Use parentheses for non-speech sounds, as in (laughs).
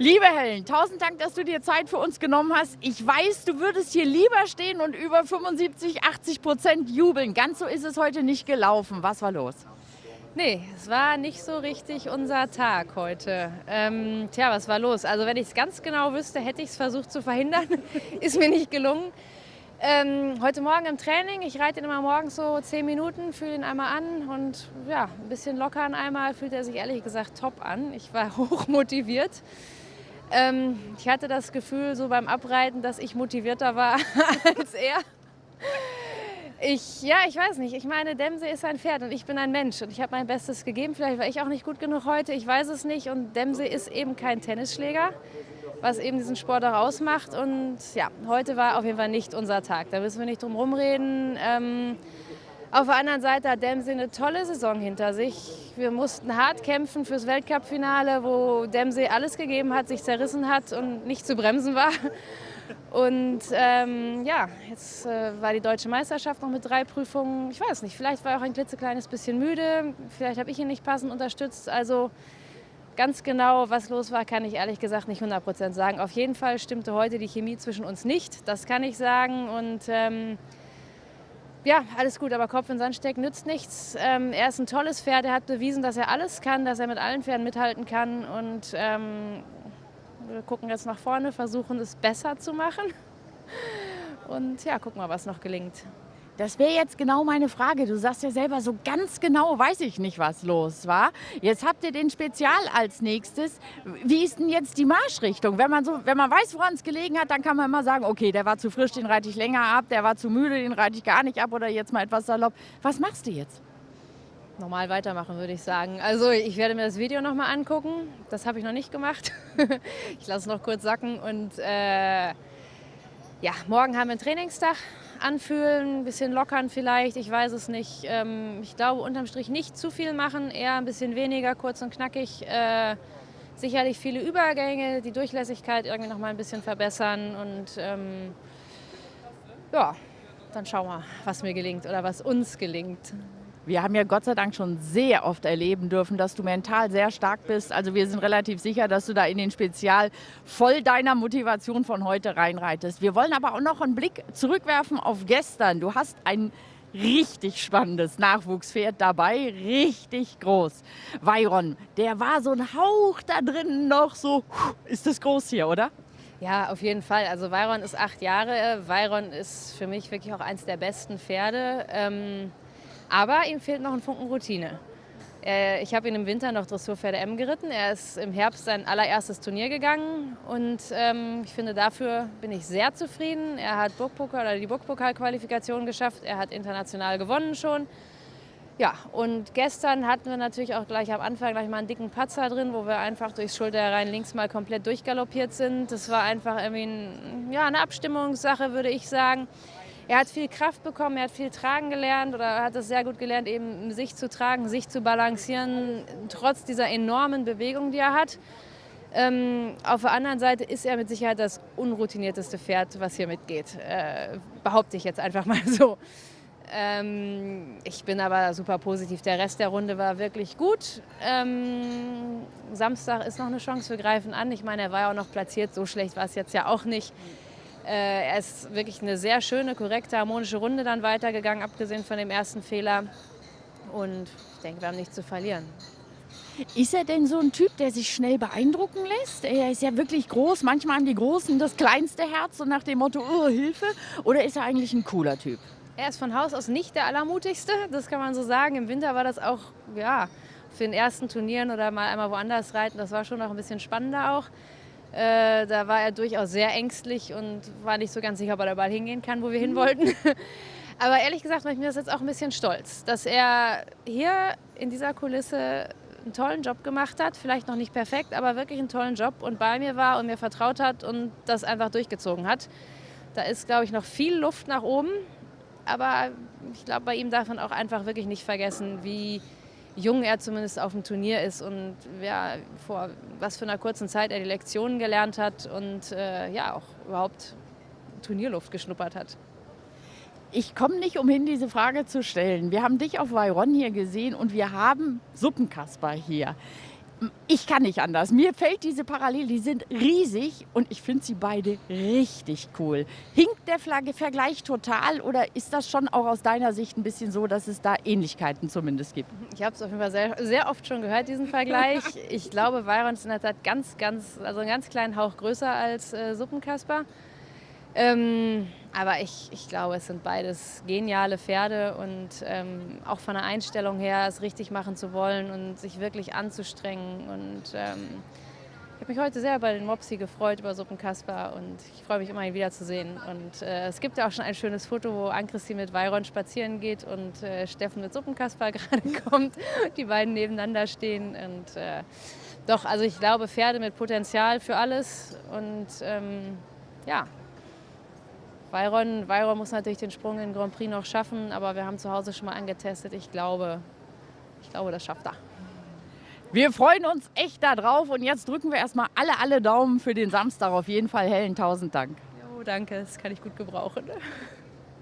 Liebe Helen, tausend Dank, dass du dir Zeit für uns genommen hast. Ich weiß, du würdest hier lieber stehen und über 75, 80 Prozent jubeln. Ganz so ist es heute nicht gelaufen. Was war los? Nee, es war nicht so richtig unser Tag heute. Ähm, tja, was war los? Also wenn ich es ganz genau wüsste, hätte ich es versucht zu verhindern. (laughs) Ist mir nicht gelungen. Ähm, heute Morgen im Training, ich reite ihn immer morgens so zehn Minuten, fühle ihn einmal an und ja, ein bisschen lockern einmal, fühlt er sich ehrlich gesagt top an. Ich war (laughs) hoch motiviert. Ähm, ich hatte das Gefühl so beim Abreiten, dass ich motivierter war (laughs) als er. Ich, ja, ich weiß nicht. Ich meine, Demse ist ein Pferd und ich bin ein Mensch und ich habe mein Bestes gegeben. Vielleicht war ich auch nicht gut genug heute, ich weiß es nicht. Und Demse ist eben kein Tennisschläger, was eben diesen Sport auch ausmacht. Und ja, heute war auf jeden Fall nicht unser Tag. Da müssen wir nicht drum rumreden. Ähm, auf der anderen Seite hat Dempsey eine tolle Saison hinter sich. Wir mussten hart kämpfen fürs Weltcup-Finale, wo Dempsey alles gegeben hat, sich zerrissen hat und nicht zu bremsen war. Und ähm, ja, jetzt äh, war die deutsche Meisterschaft noch mit drei Prüfungen. Ich weiß nicht, vielleicht war er auch ein klitzekleines bisschen müde. Vielleicht habe ich ihn nicht passend unterstützt. Also ganz genau, was los war, kann ich ehrlich gesagt nicht 100 sagen. Auf jeden Fall stimmte heute die Chemie zwischen uns nicht. Das kann ich sagen. Und ähm, ja, alles gut, aber Kopf in Sand stecken nützt nichts. Ähm, er ist ein tolles Pferd, er hat bewiesen, dass er alles kann, dass er mit allen Pferden mithalten kann. Und ähm, wir gucken jetzt nach vorne, versuchen es besser zu machen. Und ja, gucken mal, was noch gelingt. Das wäre jetzt genau meine Frage. Du sagst ja selber, so ganz genau weiß ich nicht, was los war. Jetzt habt ihr den Spezial als nächstes. Wie ist denn jetzt die Marschrichtung? Wenn man, so, wenn man weiß, woran es gelegen hat, dann kann man immer sagen, okay, der war zu frisch, den reite ich länger ab, der war zu müde, den reite ich gar nicht ab oder jetzt mal etwas salopp. Was machst du jetzt? Normal weitermachen, würde ich sagen. Also ich werde mir das Video nochmal angucken. Das habe ich noch nicht gemacht. (laughs) ich lasse es noch kurz sacken und äh, ja, morgen haben wir einen Trainingstag anfühlen, ein bisschen lockern vielleicht, ich weiß es nicht. Ähm, ich glaube unterm Strich nicht zu viel machen, eher ein bisschen weniger, kurz und knackig. Äh, sicherlich viele Übergänge, die Durchlässigkeit irgendwie noch mal ein bisschen verbessern und ähm, ja, dann schauen wir, was mir gelingt oder was uns gelingt. Wir haben ja Gott sei Dank schon sehr oft erleben dürfen, dass du mental sehr stark bist. Also wir sind relativ sicher, dass du da in den Spezial voll deiner Motivation von heute reinreitest. Wir wollen aber auch noch einen Blick zurückwerfen auf gestern. Du hast ein richtig spannendes Nachwuchspferd dabei, richtig groß. Veyron, der war so ein Hauch da drin noch so, ist das groß hier, oder? Ja, auf jeden Fall. Also Veyron ist acht Jahre. Veyron ist für mich wirklich auch eins der besten Pferde. Ähm aber ihm fehlt noch ein Funken Routine. Äh, ich habe ihn im Winter noch Dressurpferde M geritten. Er ist im Herbst sein allererstes Turnier gegangen und ähm, ich finde, dafür bin ich sehr zufrieden. Er hat Burgpokal oder die Burgpokal-Qualifikation geschafft. Er hat international gewonnen schon. Ja, und gestern hatten wir natürlich auch gleich am Anfang gleich mal einen dicken Patzer drin, wo wir einfach durchs Schulterrein links mal komplett durchgaloppiert sind. Das war einfach irgendwie ein, ja, eine Abstimmungssache, würde ich sagen er hat viel Kraft bekommen, er hat viel tragen gelernt oder hat es sehr gut gelernt, eben sich zu tragen, sich zu balancieren, trotz dieser enormen Bewegung, die er hat. Ähm, auf der anderen Seite ist er mit Sicherheit das unroutinierteste Pferd, was hier mitgeht. Äh, behaupte ich jetzt einfach mal so. Ähm, ich bin aber super positiv. Der Rest der Runde war wirklich gut. Ähm, Samstag ist noch eine Chance für Greifen an. Ich meine, er war ja auch noch platziert. So schlecht war es jetzt ja auch nicht. Äh, er ist wirklich eine sehr schöne, korrekte, harmonische Runde dann weitergegangen, abgesehen von dem ersten Fehler. Und ich denke, wir haben nichts zu verlieren. Ist er denn so ein Typ, der sich schnell beeindrucken lässt? Er ist ja wirklich groß. Manchmal haben die Großen das kleinste Herz, so nach dem Motto, oh, Hilfe. Oder ist er eigentlich ein cooler Typ? Er ist von Haus aus nicht der Allermutigste, das kann man so sagen. Im Winter war das auch, ja, für den ersten Turnieren oder mal einmal woanders reiten, das war schon noch ein bisschen spannender auch. Äh, da war er durchaus sehr ängstlich und war nicht so ganz sicher, ob er da bald hingehen kann, wo wir hin wollten. (laughs) Aber ehrlich gesagt mache ich mir das jetzt auch ein bisschen stolz, dass er hier in dieser Kulisse einen tollen Job gemacht hat, vielleicht noch nicht perfekt, aber wirklich einen tollen Job und bei mir war und mir vertraut hat und das einfach durchgezogen hat. Da ist, glaube ich, noch viel Luft nach oben, aber ich glaube, bei ihm darf man auch einfach wirklich nicht vergessen, wie jung er zumindest auf dem Turnier ist und ja, vor was für einer kurzen Zeit er die Lektionen gelernt hat und äh, ja auch überhaupt Turnierluft geschnuppert hat. Ich komme nicht umhin, diese Frage zu stellen. Wir haben dich auf Veyron hier gesehen und wir haben Suppenkasper hier. Ich kann nicht anders. Mir fällt diese Parallele, die sind riesig und ich finde sie beide richtig cool. Hinkt der Flagge Vergleich total oder ist das schon auch aus deiner Sicht ein bisschen so, dass es da Ähnlichkeiten zumindest gibt? Ich habe es auf jeden Fall sehr, sehr oft schon gehört, diesen Vergleich. (laughs) Ich glaube, Byron ist in der Tat ganz, ganz, also einen ganz kleinen Hauch größer als äh, Suppenkasper. Ähm, aber ich, ich glaube, es sind beides geniale Pferde und ähm, auch von der Einstellung her, es richtig machen zu wollen und sich wirklich anzustrengen. Und ähm, ich habe mich heute sehr bei den Mopsi gefreut über Suppenkasper und ich freue mich immer, ihn wiederzusehen. Und äh, es gibt ja auch schon ein schönes Foto, wo Ann-Christine mit Weiron spazieren geht und äh, Steffen mit Suppenkasper (laughs) gerade kommt, die beiden nebeneinander stehen. Und äh, doch, also ich glaube, Pferde mit Potenzial für alles und ähm, ja, Bayron, Bayron muss natürlich den Sprung in Grand Prix noch schaffen, aber wir haben zu Hause schon mal angetestet. Ich glaube, ich glaube, das schafft er. Wir freuen uns echt darauf und jetzt drücken wir erstmal alle, alle Daumen für den Samstag. Auf jeden Fall hellen tausend Dank. Jo, danke, das kann ich gut gebrauchen.